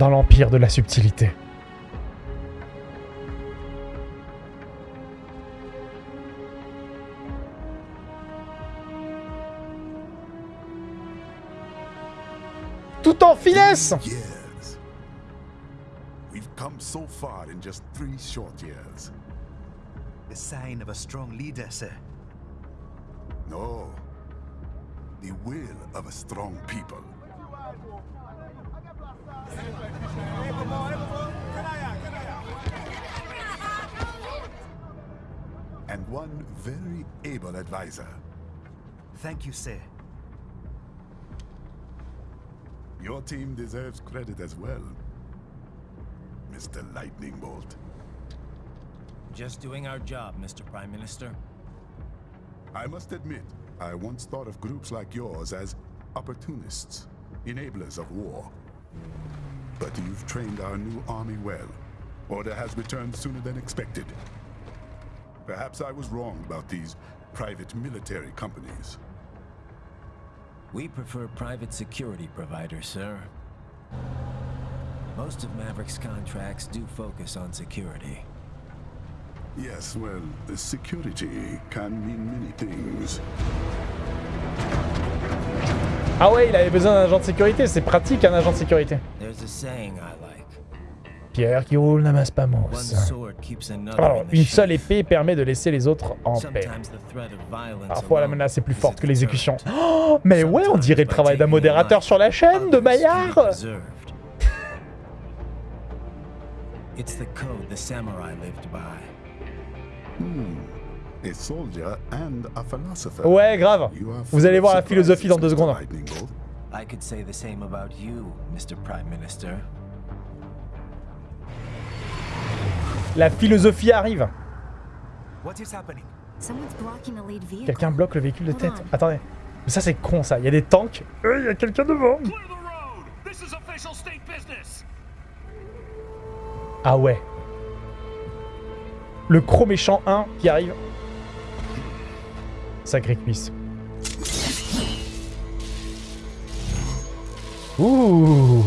dans l'empire de la subtilité. Tout en finesse Years. We've come so far in just three short years. The sign of a strong leader, sir. No. The will of a strong people. Very able advisor. Thank you, sir. Your team deserves credit as well, Mr. Lightning Bolt. Just doing our job, Mr. Prime Minister. I must admit, I once thought of groups like yours as opportunists, enablers of war. But you've trained our new army well. Order has returned sooner than expected. Perhaps I was wrong about these private military companies. We prefer private security providers, sir. Most of Maverick's contracts do focus on security. Yes, well, security can mean many things. Ah ouais, il avait besoin d'un agent de sécurité, c'est pratique un agent de sécurité. There's a saying I like. Pierre qui roule n'amasse pas mousse. Alors, une seule épée permet de laisser les autres en paix. Parfois, la menace est plus forte que l'exécution. Oh, mais ouais, on dirait le travail d'un modérateur sur la chaîne de Maillard Preserved. It's the code the samurai lived by. A soldier and a philosopher. Ouais, grave. Vous allez voir la philosophie dans deux secondes. I could say the same about you, Mr. Prime Minister. La philosophie arrive. Quelqu'un bloque le véhicule de tête. Attendez. Mais ça, c'est con, ça. Il y a des tanks. Euh, Il y a quelqu'un devant. Ah ouais. Le gros méchant 1 qui arrive. Sacré cuisse. Ouh.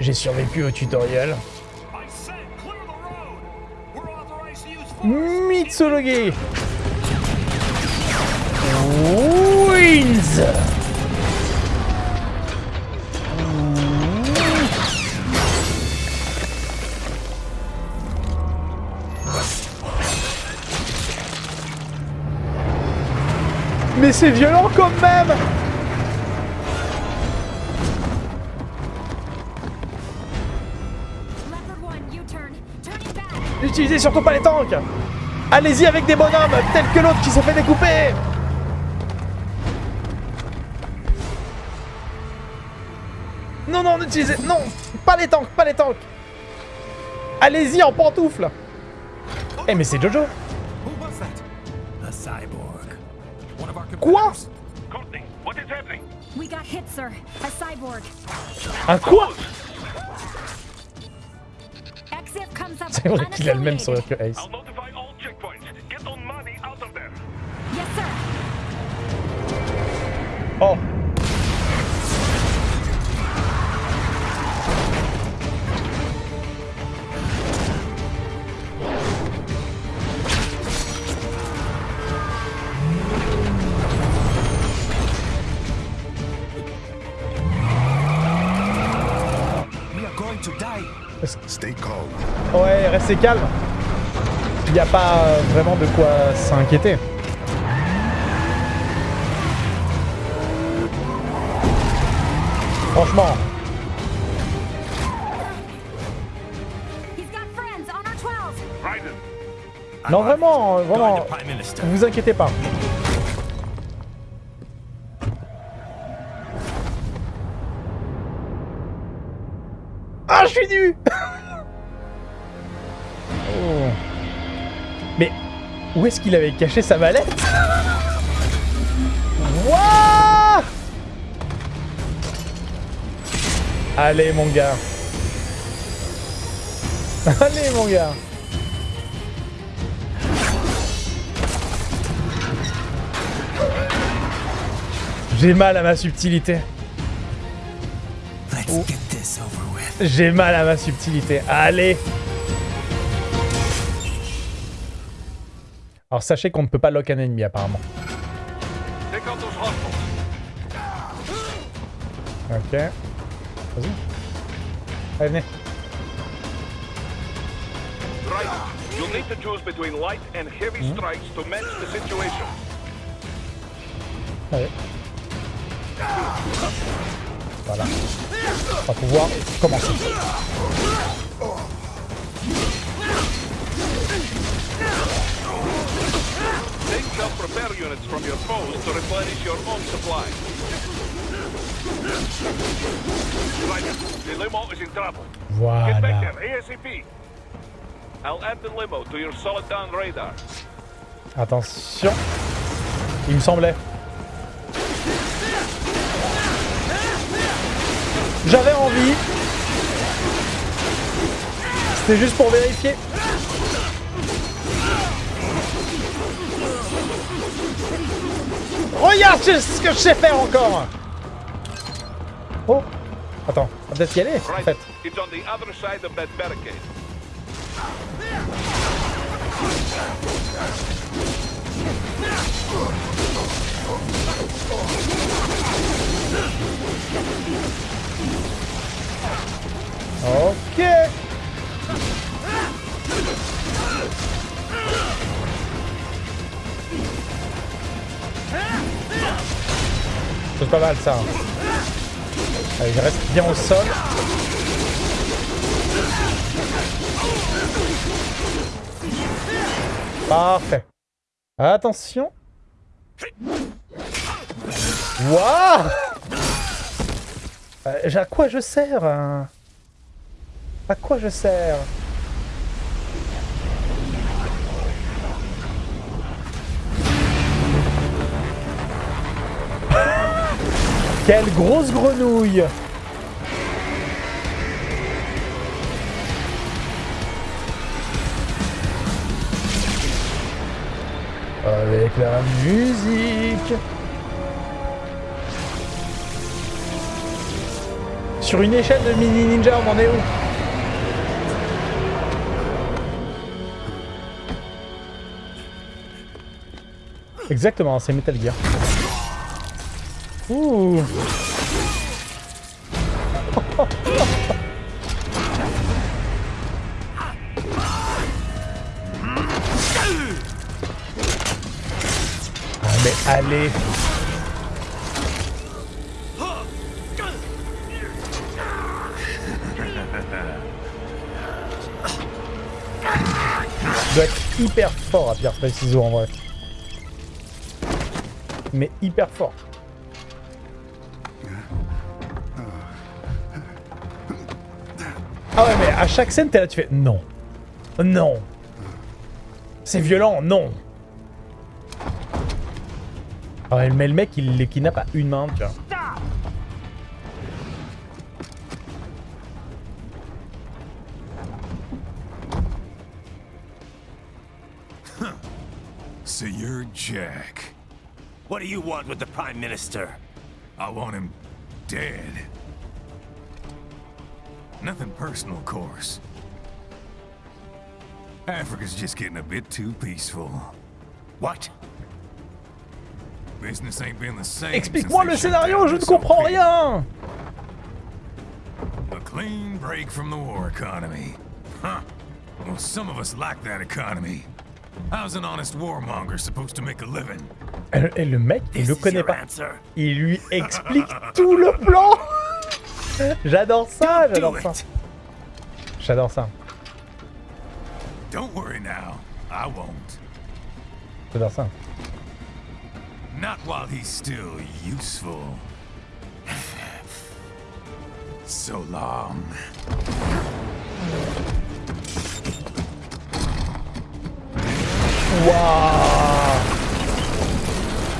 J'ai survécu au tutoriel. Mitsurugi wins Mais c'est violent quand même back. N'utilisez surtout pas les tanks. Allez-y avec des bonhommes, tels que l'autre qui s'est fait découper. Non, non, n'utilisez... Non Pas les tanks, pas les tanks. Allez-y en pantoufles. Eh mais c'est Jojo. Who was that? C'est vrai qu'il a le même sourire que Ace. Ouais, restez calme Il n'y a pas vraiment de quoi s'inquiéter. Franchement, He's got friends on our 12. Raiden, non vraiment, vraiment, Minister. vous inquiétez pas. Je suis nu Oh. Mais où est-ce qu'il avait caché sa mallette? Wouah Allez, mon gars. Allez, mon gars. J'ai mal à ma subtilité. Let's get with. J'ai mal à ma subtilité. Allez Alors sachez qu'on ne peut pas lock un ennemi apparemment. Ok. Vas-y. Allez, venez. Right. You'll need to choose between light and heavy strikes to match the situation. Allez. Voilà. On va pouvoir commencer. Take self-repair units from your J'avais envie. C'était juste pour vérifier. Regarde ce que je sais faire encore Oh Attends, on va peut-être y aller, en fait. Ok C'est pas mal ça. Allez, je reste bien au sol. Parfait. Attention. Waouh Euh, À quoi je sers hein? À quoi je sers Quelle grosse grenouille Avec la musique Sur une échelle de mini ninja, on en est où? Exactement, c'est Metal Gear. Ouh Ah mais allez doit être hyper fort à pierre ciseaux en vrai. Mais hyper fort. Ah ouais mais à chaque scène t'es là tu fais non. Non. C'est violent, non. Mais le mec il les kidnappe à une main, tu vois. So Jack. What do you want with the Prime Minister? I want him dead. Nothing personal, of course. Africa's just getting a bit too peaceful. What? Business ain't been the same. Explique-moi le since they shut scénario, je ne comprends rien A clean break from the war economy. Huh. Well, some of us like that economy. How's an honest warmonger supposed to make a living? Et le mec, il le connaît pas. Il lui explique tout le plan J'adore ça, Do j'adore ça. J'adore ça, Don't worry now. I won't. j'adore ça. Not while he's still useful. So long.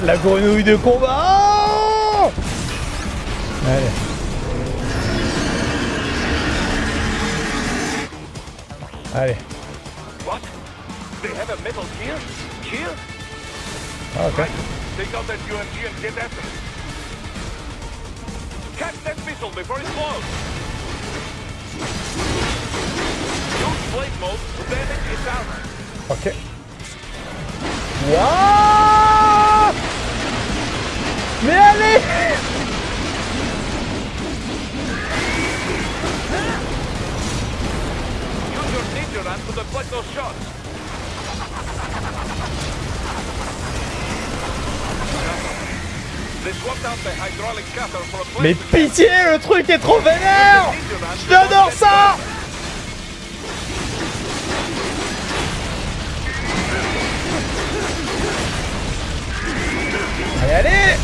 La grenouille de combat Allez. Allez. What? They have a metal gear? Ah, okay. Take out that UMG and get. Catch that missile before it blows. Use blade mode to damage its armor. Okay. Wow! For a Mais pitié, le truc est trop vénère J'adore ça Allez, allez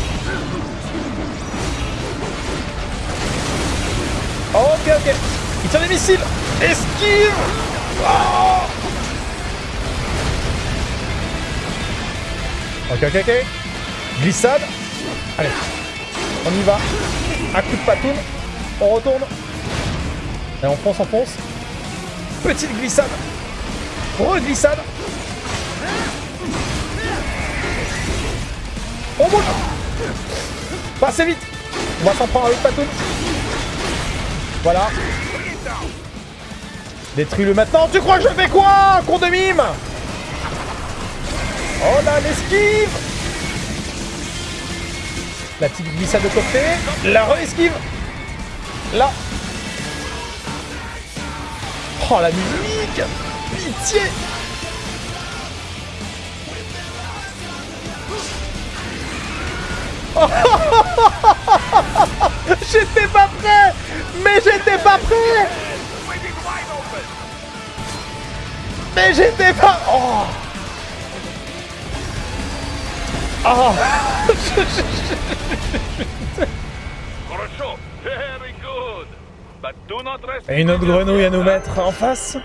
Missiles Esquive Oh Ok, ok, ok. Glissade. Allez. On y va. Un coup de patoune. On retourne. Et on fonce, on fonce. Petite glissade. Reglissade. On bouge. Pas assez vite. On va s'en prendre avec patoune. Voilà. Détruis-le maintenant. Tu crois que je fais quoi, con de mime Oh là, l'esquive La petite glissade de côté. La re-esquive. Là. Oh, la musique Pitié J'étais pas prêt Mais j'étais pas prêt Mais j'étais pas... Oh. Oh. Et une autre grenouille à nous mettre en face.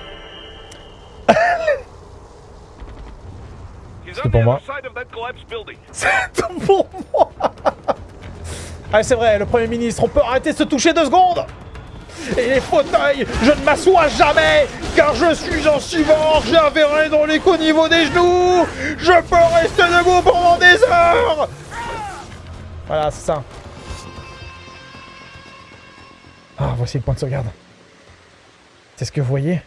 C'est pour moi. C'est pour moi. Ah c'est vrai, le Premier ministre, on peut arrêter de se toucher deux secondes. Et les fauteuils, je ne m'assois jamais Car je suis en civor, j'ai un verret dans les qu'au niveau des genoux Je peux rester debout pendant des heures Voilà, c'est ça. Ah, voici le point de sauvegarde. C'est ce que vous voyez.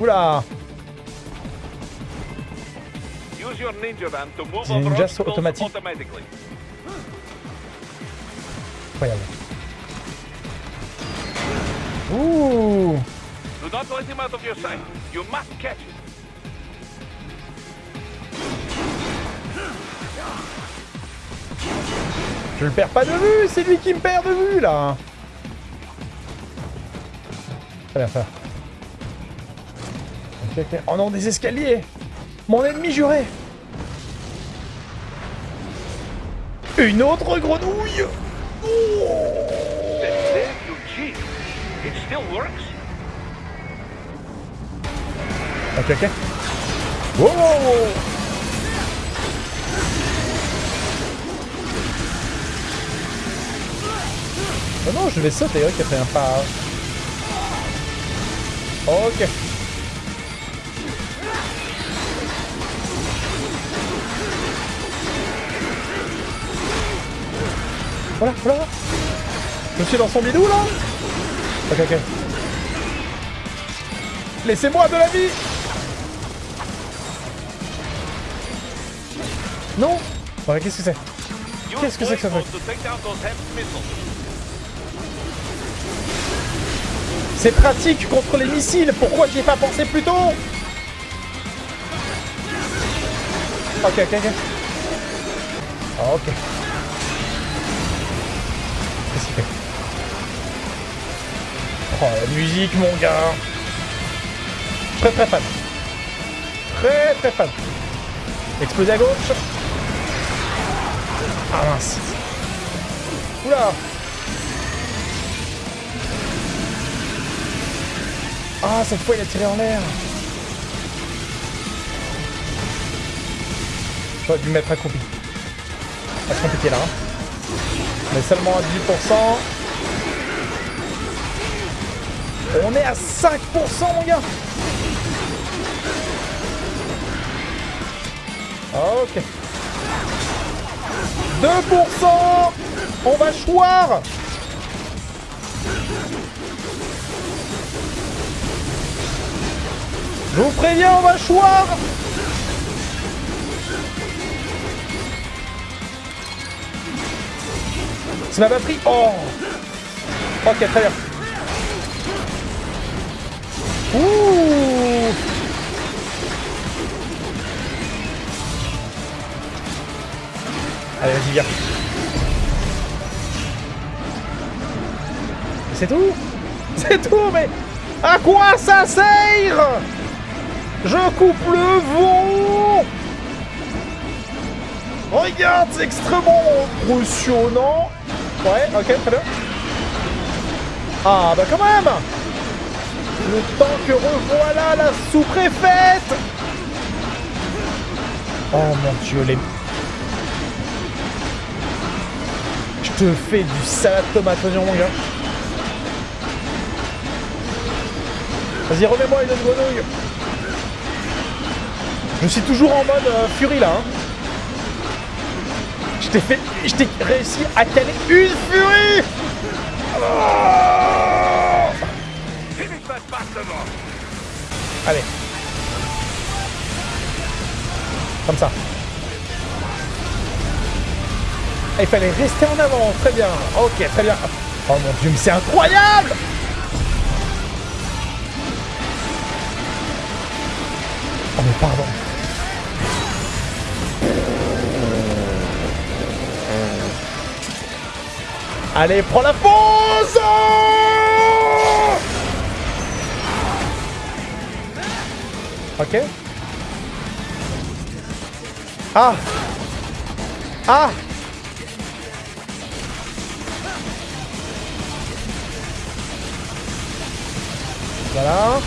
Oula Use your ninja automatique. Incroyable. Ouh Do not let him out of your sight. You must catch him. Je le perds pas de vue, c'est lui qui me perd de vue là. Très bien ça. Ok, ok. Oh non, des escaliers Mon ennemi juré Une autre grenouille Then there you cheat. It. Oh non, je vais sauter, ok, fait un pas. Ok. Voilà, voilà. Je suis dans son bidou là Ok, ok. Laissez-moi de la vie Non Ouais, qu'est-ce que c'est? Qu'est-ce que c'est que ça fait? C'est pratique contre les missiles Pourquoi j'y ai pas pensé plus tôt? Ok, ok, ok. Ah, ok. Oh, la musique, mon gars Très très fan. Très très fan. Exploser à gauche. Ah mince. Oula Ah, cette fois, il a tiré en l'air. J'aurais dû me mettre accroupi. Pas compliqué là. hein. Est seulement à 18%. On est à 5% mon gars. Ah, ok. 2% On va choir Je vous préviens, on va choir Ça m'a pas pris. Oh. Ok, très bien. Ouh. Allez, vas-y, viens. C'est tout. C'est tout, mais... À quoi ça sert? Je coupe le vent Regarde, c'est extrêmement impressionnant. Ouais, ok, très bien. Ah, bah quand même Le temps que revoilà la sous-préfète Oh mon dieu, les... Je te fais du salade tomate oignon, mon gars. Vas-y, remets-moi une autre grenouille. Je suis toujours en mode euh, furie là. Hein. Je t'ai fait... Je t'ai réussi à caler une furie oh Allez. Comme ça. Il fallait rester en avant, très bien. Ok, très bien. Oh mon dieu, mais c'est incroyable Oh mais pardon. Allez, prends la pause Ah Ah Voilà.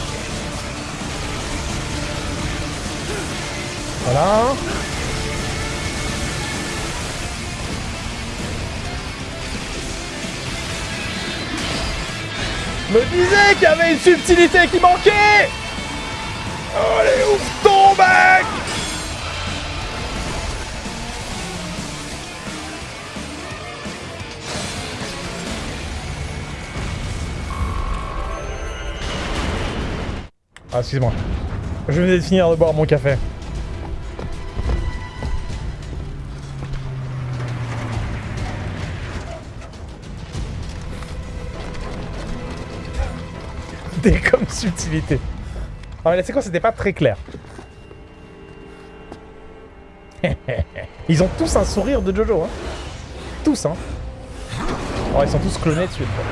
Voilà. Me disais qu'il y avait une subtilité qui manquait Allez, ouvre ton bec Ah, excuse-moi. Je venais de finir de boire mon café. Des comme subtilité. Ah mais la séquence c'était pas très clair. Ils ont tous un sourire de Jojo, hein. Tous, hein. Oh, ils sont tous clonés dessus, quoi.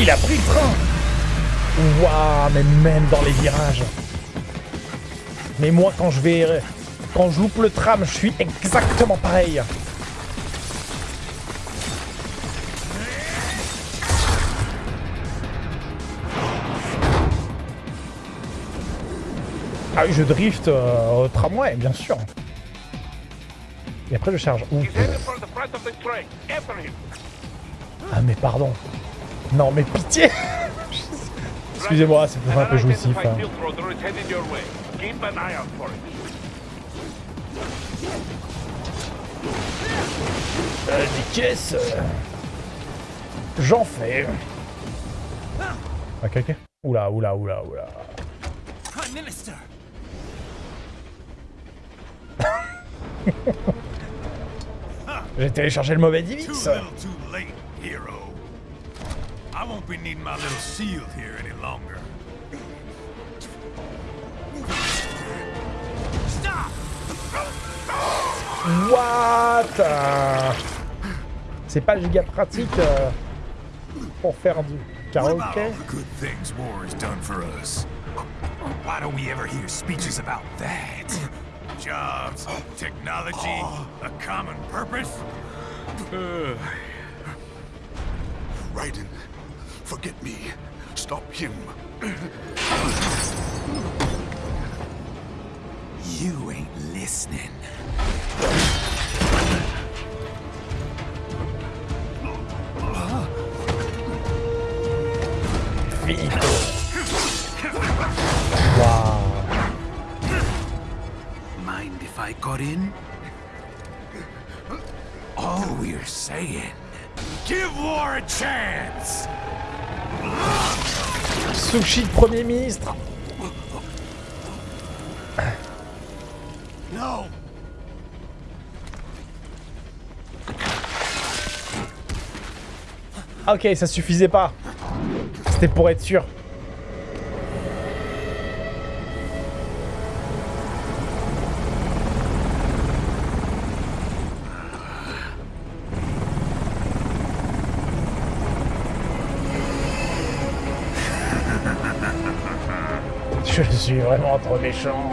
Il a pris le train Waouh, mais même dans les virages. Mais moi, quand je vais... Quand je loupe le tram, je suis exactement pareil. Ah oui, je drift euh, au tramway, bien sûr. Et après, je charge. Ouh. Ah, mais pardon. Non, mais pitié Excusez-moi, c'est peut-être un peu jouissif. Hein. Euh, des caisses. euh, J'en fais. Ok, ok. Oula, oula, oula, oula. J'ai téléchargé le mauvais Too Divix. little too late, hero. I won't be needing my little shield here any longer. What? C'est pas giga pratique euh, pour faire du karaoké. all the good things war has done for us? Why don't we ever hear speeches about that? Jobs, technology, a common purpose? Raiden, forget me. Stop him. You ain't listening. Vito. Waouh. Mind if I got in? all we're saying. Give war a chance! Sushi Premier ministre Ok, ça suffisait pas. C'était pour être sûr. Je suis vraiment trop méchant.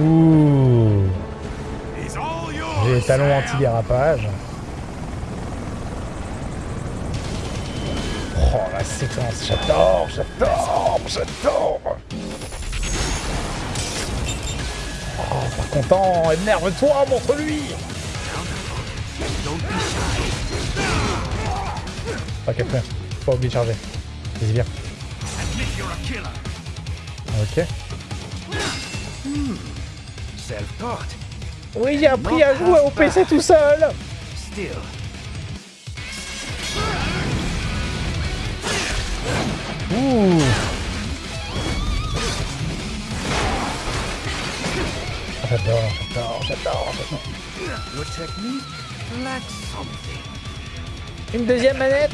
Ouh. Sam. anti-dérapage. Oh la séquence, j'adore, j'adore, j'adore. Oh, pas content, énerve-toi, montre-lui. Ok, frère, pas oublier de charger. Vas-y, viens. Ok. Self-taught. Oui, j'ai appris à jouer au PC tout seul. Still, Ouh. J'adore, j'adore, j'adore, j'adore. your technique lacks something. Une deuxième manette!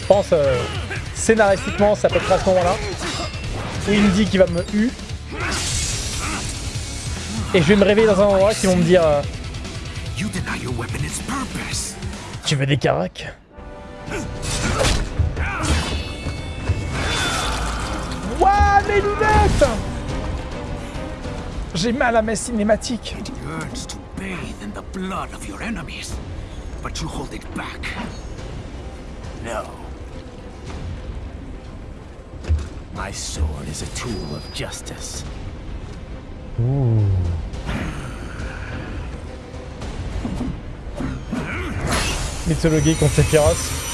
Je pense, euh, scénaristiquement, ça peut être à ce moment-là. Il me dit qu'il va me U. Et je vais me réveiller dans un endroit qui vont me dire euh. Tu veux des caracs? Ouah, mes lunettes J'ai mal à mes cinématiques. It yearns to bathe in the blood of your enemies, but you hold it back. No. My sword is a tool of justice. Mythologie contre Sephiroth.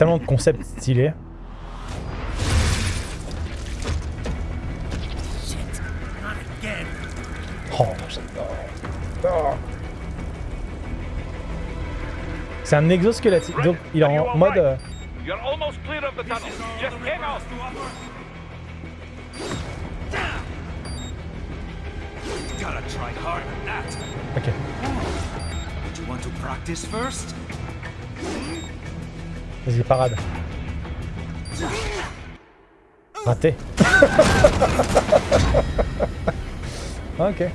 Tellement de concepts stylés. Oh. C'est un exosquelette. Donc il est en mode. euh, Vas-y, parade. Raté. ok.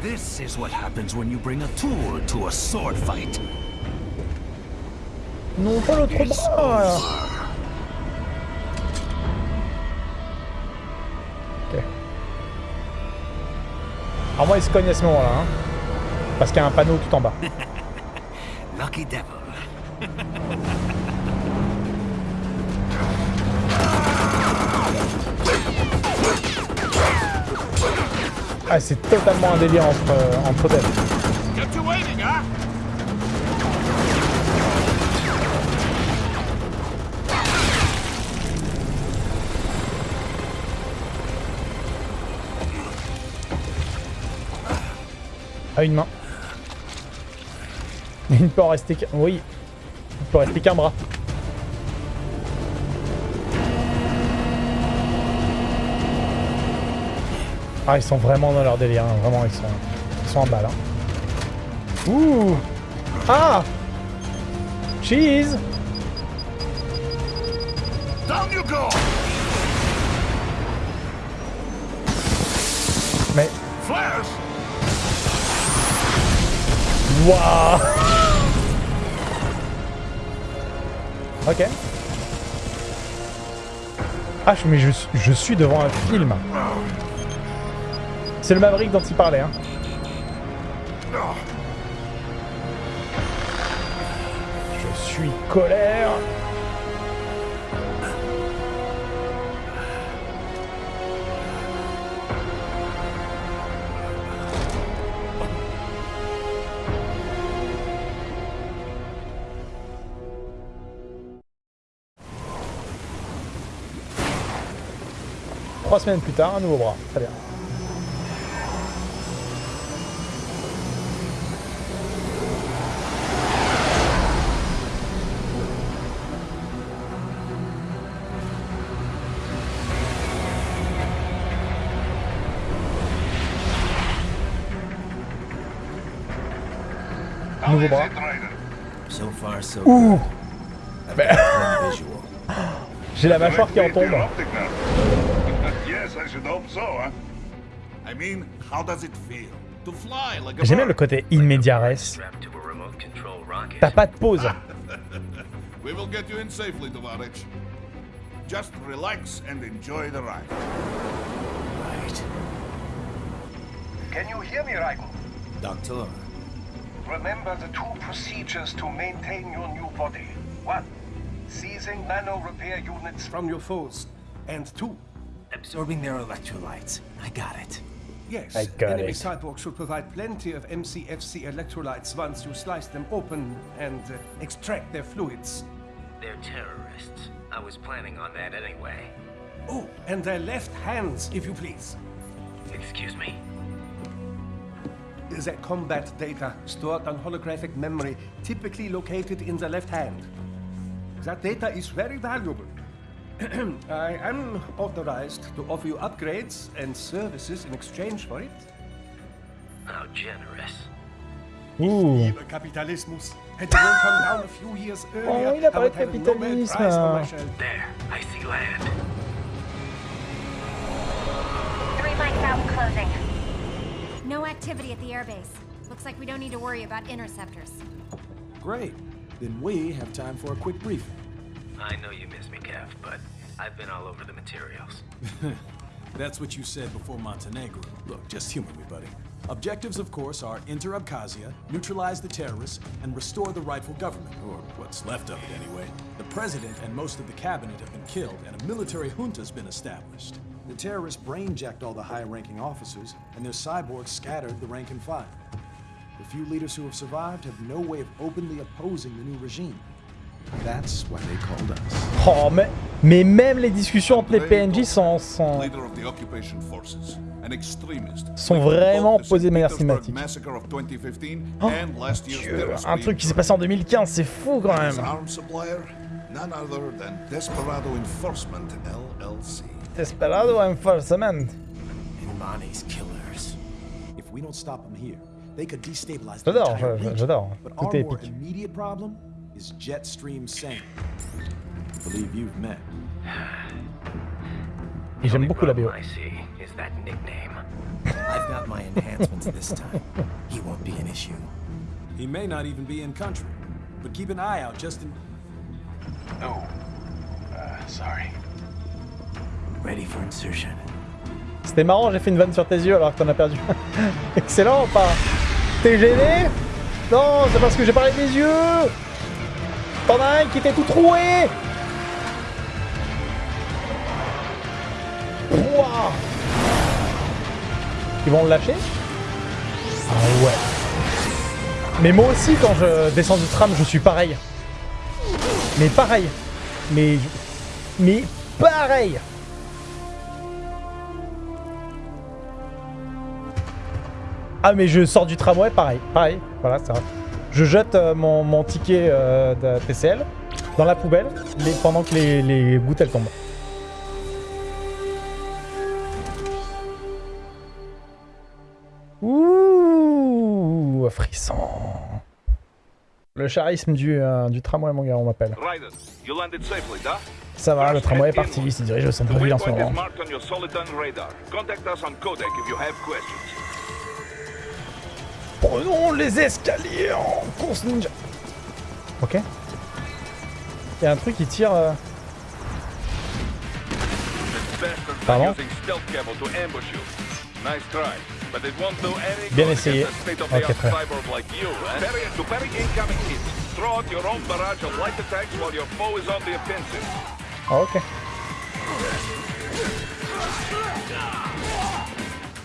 This is what happens when you bring a tool to a sword fight. Non, pas l'autre bras Ok. Alors moi, il se cogne à ce moment-là. Hein, parce qu'il y a un panneau tout en bas. Lucky devil. Ah, c'est totalement un délire entre, euh, entre huh? À une main. Il ne peut en rester qu'un... Oui. Il peut rester qu'un bras. Ah, ils sont vraiment dans leur délire. Hein. Vraiment, ils sont... Ils sont en balle. Hein. Ouh Ah Cheese Down you go Mais... Flash Waouh Ok. Ah, mais je, suis- je suis devant un film. C'est le Maverick dont il parlait. Hein. Je suis colère. Trois semaines plus tard, un nouveau bras. Très bien. Nouveau bras. So far, so Ouh. J'ai la mâchoire qui en tombe. J'aime bien le bird? côté in media res. Strapped to fly a remote control rocket. T'as pas de pause. We will get you in safely, Tovarich. Just relax and enjoy the ride. Right. Can you hear me, Raiko? Doctor, Remember the two procedures to maintain your new body. One, seizing nano repair units from your foes. And two, absorbing their electrolytes. I got it. yes, I got enemy it. cyborg should provide plenty of MCFC electrolytes once you slice them open and uh, extract their fluids. They're terrorists. I was planning on that anyway. Oh, and their left hands, if you please. Excuse me? The combat data stored on holographic memory, typically located in the left hand. That data is very valuable. I am authorized to offer you upgrades and services in exchange for it. How generous. Ouh. Lieber Kapitalismus. Had the world come down a few years earlier, Oh, il a I parlé would have a Nobel Prize for myself. There, I see land. Three mics out closing. No activity at the airbase. Looks like we don't need to worry about interceptors. Great. Then we have time for a quick briefing. I know you miss me, Kev, but I've been all over the materials. That's what you said before Montenegro. Look, just humor me, buddy. Objectives, of course, are enter Abkhazia, neutralize the terrorists, and restore the rightful government, or what's left of it anyway. The president and most of the cabinet have been killed, and a military junta's been established. The terrorists brain-jacked all the high-ranking officers, and their cyborgs scattered the rank and file. The few leaders who have survived have no way of openly opposing the new regime. That's why they called us. Oh, mais, mais même les discussions entre les PNJ sont, sont, Leader of the occupation forces, an extremist. sont vraiment posées de manière cinématique. massacre of 2015 Oh, and last year's Dieu, un truc qui s'est passé en 2015, c'est fou quand même. arms supplier, none other than Desperado Enforcement LLC. Desperado Enforcement. Imani's killers. If we don't stop them here, they could destabilize the J'adore, j'adore. Tout est épique. Is Jetstream Sane. I believe you've met. Et j'aime beaucoup la BO. I see is that nickname? I've got my enhancements this time. He won't be an issue. He may not even be in country, but keep an eye out just in. Oh, uh, sorry. Ready for insertion. C'était marrant, j'ai fait une vanne sur tes yeux alors que t'en as perdu. Excellent ou pas T'es gêné? Non, c'est parce que j'ai parlé de mes yeux T'en as un qui était tout troué Ils vont le lâcher Ah ouais. Mais moi aussi, quand je descends du tram, je suis pareil. Mais pareil. Mais... Mais pareil Ah mais je sors du tramway, pareil, pareil, voilà, ça. Je jette euh, mon, mon ticket euh, de TCL dans la poubelle les- pendant que les, les gouttes elles tombent. Ouh, frisson. Le charisme du, euh, du tramway, mon gars, on m'appelle. Ça va, le tramway est parti, il se dirige au centre-ville en ce moment. Les escaliers en course ninja. Ok. Il y a un truc qui tire... euh, Pardon Bien essayé. Ok, très. Ah, ok.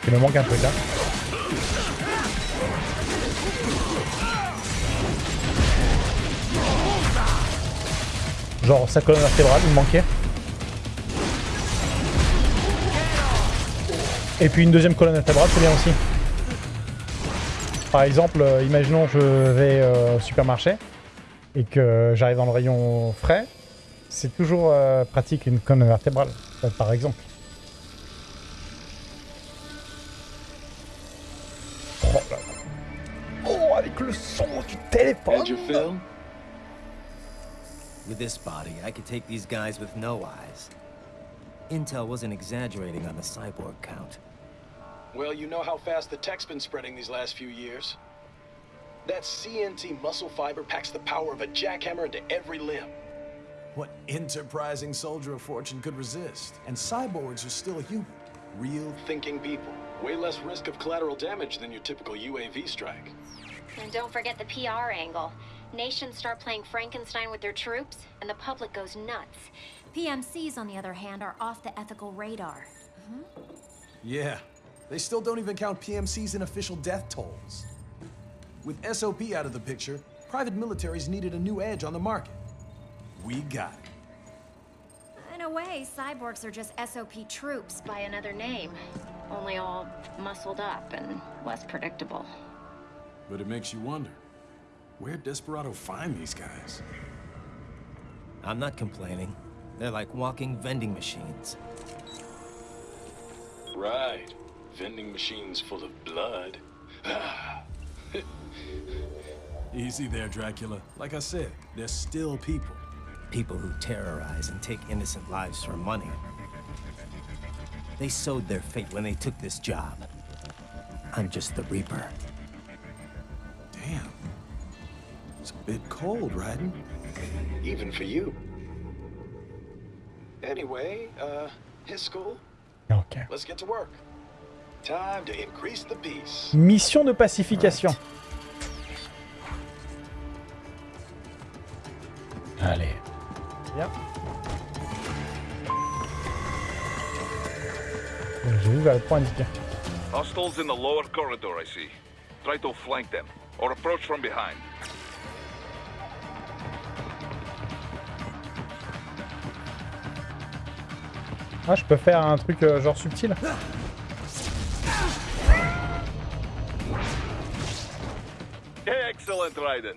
Il me manque un truc hein. Genre sa colonne vertébrale, il me manquait. Et puis une deuxième colonne vertébrale, c'est bien aussi. Par exemple, euh, imaginons je vais euh, au supermarché et que j'arrive dans le rayon frais, c'est toujours euh, pratique une colonne vertébrale, par exemple. Là. Avec le son du téléphone With this body, I could take these guys with no eyes. Intel wasn't exaggerating on the cyborg count. Well, you know how fast the tech's been spreading these last few years. That CNT muscle fiber packs the power of a jackhammer into every limb. What enterprising soldier of fortune could resist? And cyborgs are still human. Real Thinking people. Way less risk of collateral damage than your typical UAV strike. And don't forget the PR angle. Nations start playing Frankenstein with their troops, and the public goes nuts. PMCs, on the other hand, are off the ethical radar. Mm-hmm. Yeah. They still don't even count PMCs in official death tolls. With SOP out of the picture, private militaries needed a new edge on the market. We got it. In a way, cyborgs are just SOP troops by another name. Only all muscled up and less predictable. But it makes you wonder, where'd Desperado find these guys? I'm not complaining. They're like walking vending machines. Right. Vending machines full of blood. Easy there, Dracula. Like I said, they're still people. People who terrorize and take innocent lives for money. They sowed their fate when they took this job. I'm just the Reaper. It's a bit cold, Raiden. Even for you. Anyway, uh, his school? Ok. Let's get to work. Time to increase the peace. Mission de pacification. Allez. Bien. J'ai vu vers le point indiqué. Hostiles in the lower corridor, I see. Try to flank them, or approach from behind. Ah, je peux faire un truc euh, genre subtil Excellent, Raiden.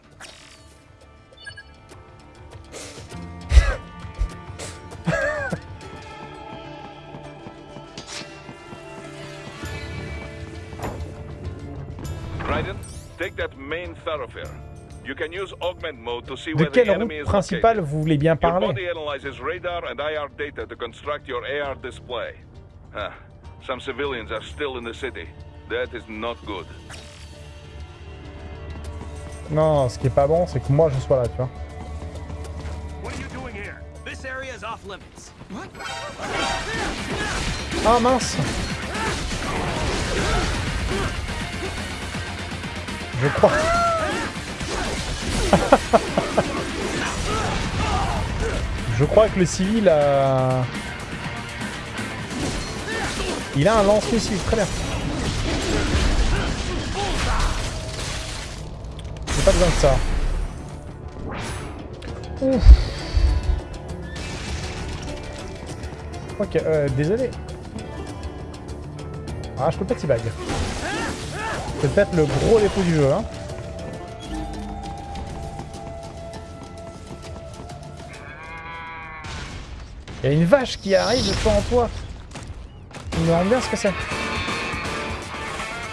Take that main thoroughfare. You can use augment mode to see De quelle route is principale vous voulez bien parler. Non, ce qui est pas bon, c'est que moi je sois là, tu vois. What are you doing here? This area is off limits. What? Ah mince Je crois. Je crois que le civil a... Il a un lance-missile, très bien. J'ai pas besoin de ça. Ouf. Ok, euh, désolé. Ah, je peux pas t'y bag. C'est peut-être le gros défaut du jeu, hein. Il y a une vache qui arrive de toi en toi. Il me rend bien ce que c'est.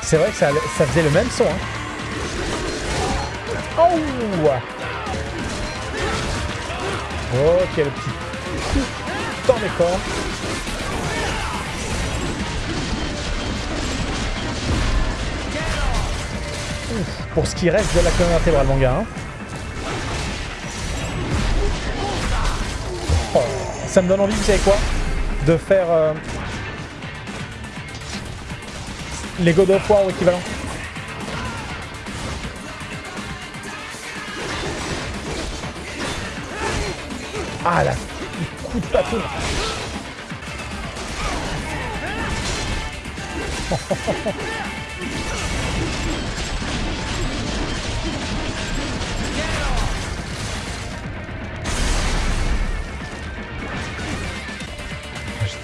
C'est vrai que ça, ça faisait le même son, hein. Oh Ok, le petit coup dans pour ce qui reste de la colonne vertébrale, mon gars. hein. Ça me donne envie, vous savez quoi De faire euh, les God of War ou équivalent. Ah là, coup de bâton.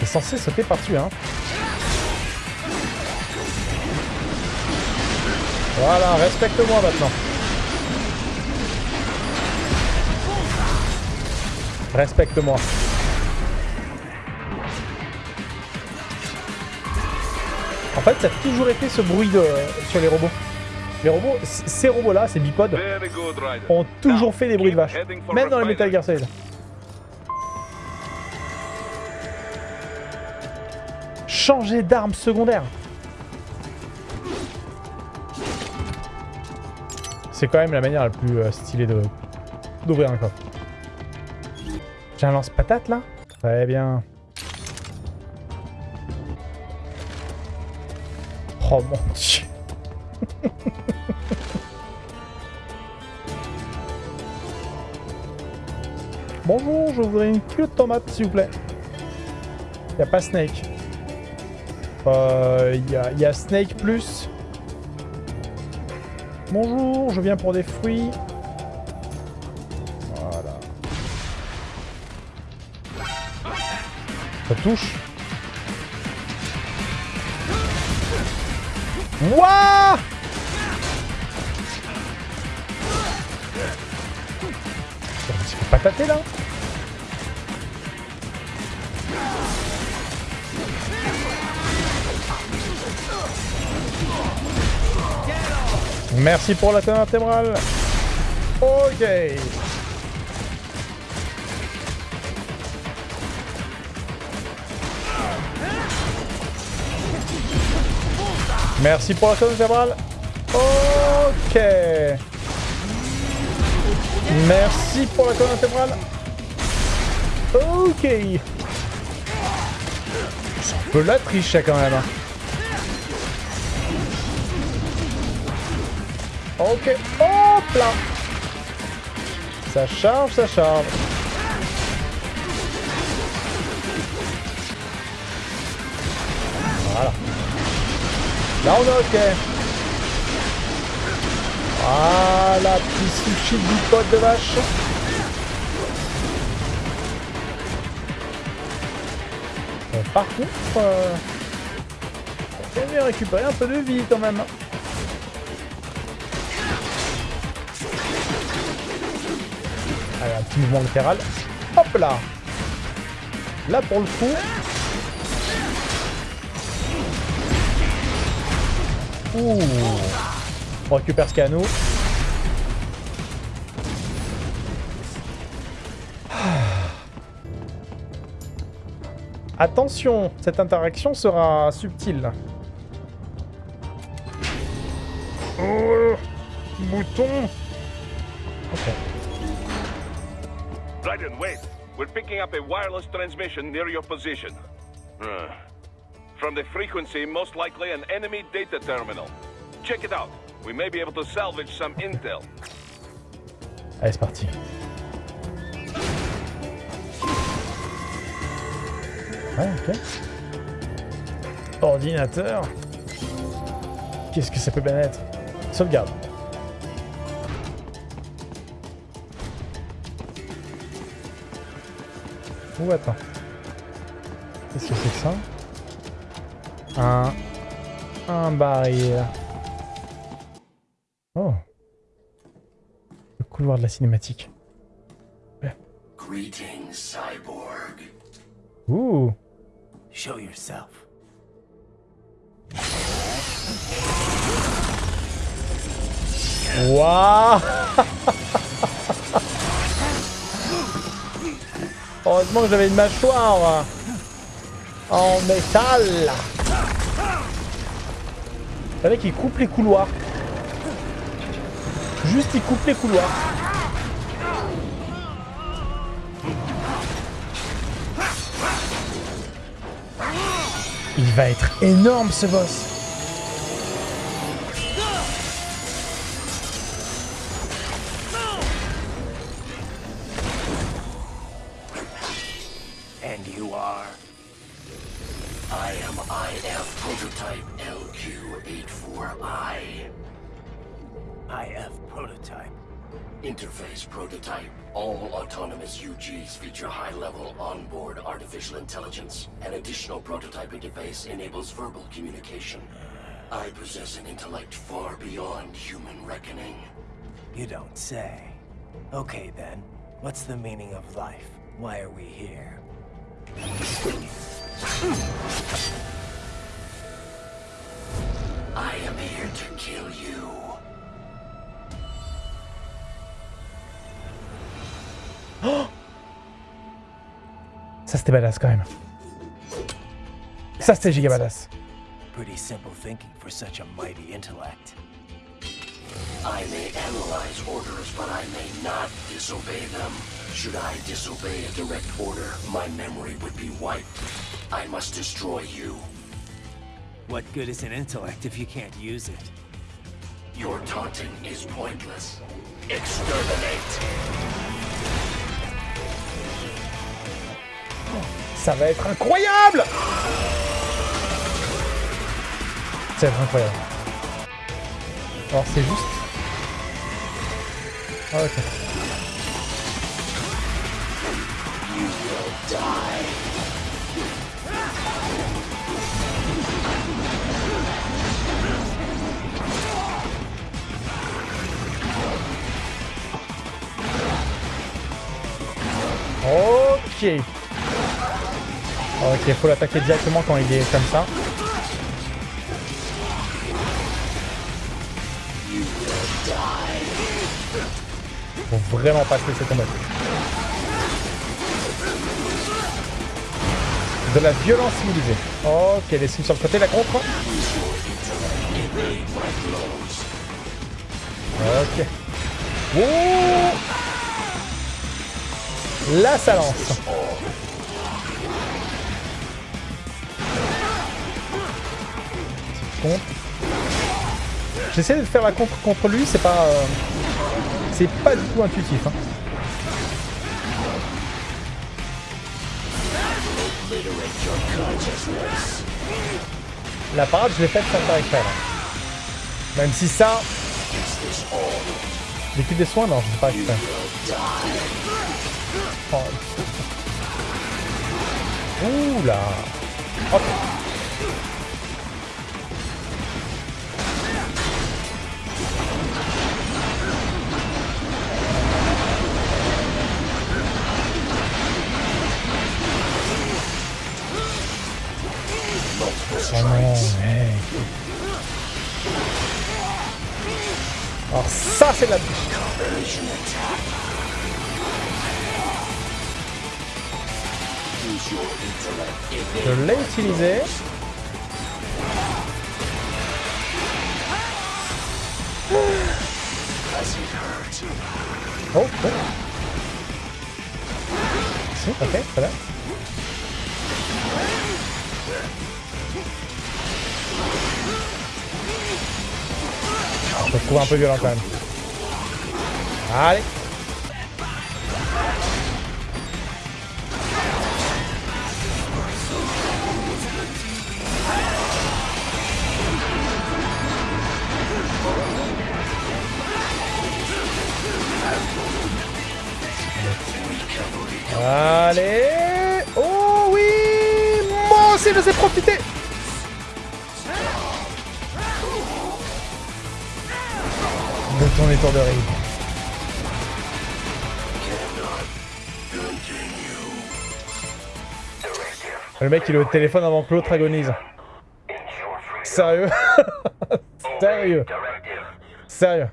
censé sauter par-dessus, hein. Voilà, respecte-moi maintenant. Respecte-moi. En fait, ça a toujours été ce bruit de, sur les robots. Les robots, ces robots-là, ces bipodes, ont toujours fait des bruits de vache. Même dans les. Metal Gear Solid. Changer d'arme secondaire. C'est quand même la manière la plus euh, stylée de d'ouvrir un coffre. J'ai un lance-patate là? Très bien. Oh mon dieu. Bonjour, je voudrais une culotte de tomate, s'il vous plaît. Y a pas Snake. Euh, y a, y a Snake plus. Bonjour, je viens pour des fruits. Voilà. Ça touche. Wouah petit peu pataté là Merci pour la colonne intégrale. Ok. Merci pour la colonne vertébrale. Ok. Merci pour la colonne vertébrale. Ok. C'est un peu la triche quand même. Ok. Hop là. Ça charge, ça charge. Voilà. Là on est ok. Voilà, petit sushi de bipote de vache. Euh, par contre, euh, on mieux récupérer un peu de vie quand même. Un petit mouvement latéral. Hop là Là pour le coup. Ouh On récupère ce qu'il y a à nous. Attention, cette interaction sera subtile. Oh, bouton. Wait. We're picking up a wireless transmission near your position. Uh, From the frequency, most likely an enemy data terminal. Check it out. We may be able to salvage some intel. Allez, c'est parti. Ouais, ok. Ordinateur. Qu'est-ce que ça peut bien être Sauvegarde. Ou attends. Qu'est-ce que c'est que ça? Un... Un baril. Oh. Le couloir de la cinématique. Greetings, cyborg. Ouh. Show yourself. Waouh Heureusement que j'avais une mâchoire en métal. Vous savez qu'il coupe les couloirs. Juste, il coupe les couloirs. Il va être énorme ce boss. Prototype interface enables verbal communication. I possess an intellect far beyond human reckoning. You don't say. Okay then, what's the meaning of life? Why are we here? I am here to kill you. Ça c'était badass quand même. Ça c'était giga badass. Pretty simple thinking for such a mighty intellect. I may analyze orders, but I may not disobey them. Should I disobey a direct order, my memory would be wiped. I must destroy you. What good is an intellect if you can't use it? Your taunting is pointless. Exterminate! Ça va être incroyable Être incroyable. Alors c'est juste... Ah ok. Ok. Ok, faut l'attaquer directement quand il est comme ça. Vraiment pas se laisser tomber. De la violence civilisée. Ok, les signes sur le côté, la contre. Ok. Ouh Là, ça lance. J'essaie de faire la contre contre lui, c'est pas... euh, C'est pas du tout intuitif. hein. La parade, je l'ai faite sans faire exprès. Même si ça... L'équipe des soins, non, je pas exprès. Oh. Ouh là de la. Je l'ai utilisé. Oh, oh. Si, ok, bien. Je trouve un peu violent quand même. Allez. Allez. Oh oui. Moi aussi je sais profiter De ton. Le mec il est au téléphone avant que l'autre agonise. Sérieux Sérieux Sérieux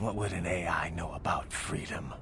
What would an AI know about freedom?